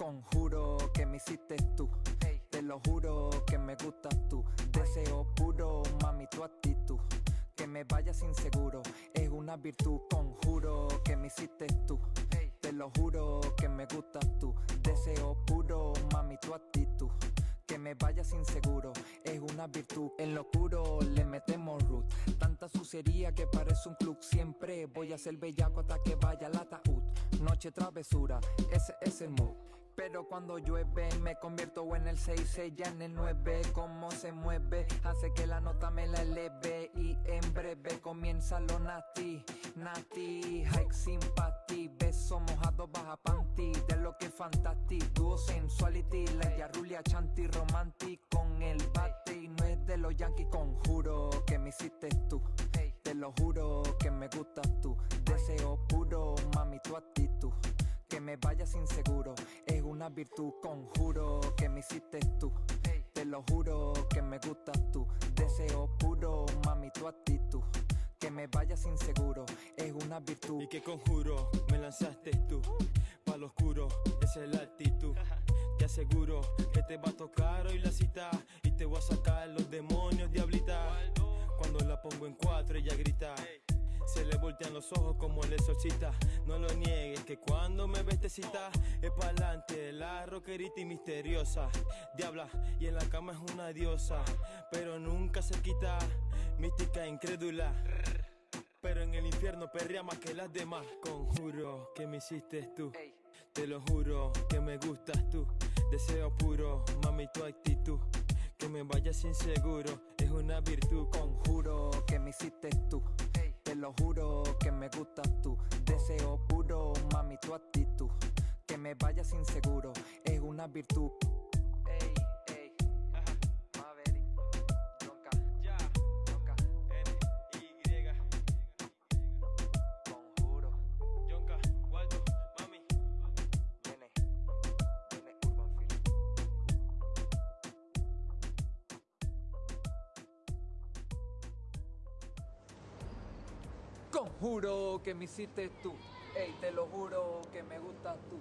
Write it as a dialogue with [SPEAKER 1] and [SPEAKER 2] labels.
[SPEAKER 1] Conjuro que me hiciste tú. Te lo juro que me gustas tú. Deseo puro, mami, tu actitud. Que me vayas inseguro es una virtud. Conjuro que me hiciste tú. Te lo juro que me gustas tú. Deseo puro, mami, tu actitud. Que me vayas inseguro es una virtud. En lo oscuro le metemos root. Tanta sucería que parece un club. Siempre voy a ser bellaco hasta que vaya al ataúd. Noche travesura, ese es el mood. Pero cuando llueve me convierto en el 6, ella en el 9 Cómo se mueve hace que la nota me la eleve Y en breve comienza lo nati, nati Hike sympathy, beso mojado baja panty De lo que es fantastic, duo sensuality La yarrulia chanti romantic con el bate Y no es de los yankees, conjuro que me hiciste tú Te lo juro que me gustas tú Deseo puro, que me vayas inseguro es una virtud, conjuro que me hiciste tú. Te lo juro que me gustas tú. Deseo puro, mami, tu actitud. Que me vayas inseguro es una virtud.
[SPEAKER 2] Y que conjuro me lanzaste tú. Pa' lo oscuro, esa es la actitud. Te aseguro que te va a tocar hoy la cita. Y te voy a sacar los demonios, los ojos como el exorcista. No lo niegues que cuando me ves te cita. Es pa'lante, la rockerita y misteriosa. Diabla, y en la cama es una diosa. Pero nunca se quita. Mística incrédula. Pero en el infierno perrea más que las demás. Conjuro que me hiciste tú. Te lo juro que me gustas tú. Deseo puro, mami tu actitud. Que me vayas inseguro. Es una virtud.
[SPEAKER 1] Conjuro que me hiciste tú lo juro que me gustas tú. Deseo puro, mami, tu actitud. Que me vayas inseguro es una virtud Conjuro que me hiciste tú. Ey, te lo juro que me gustas tú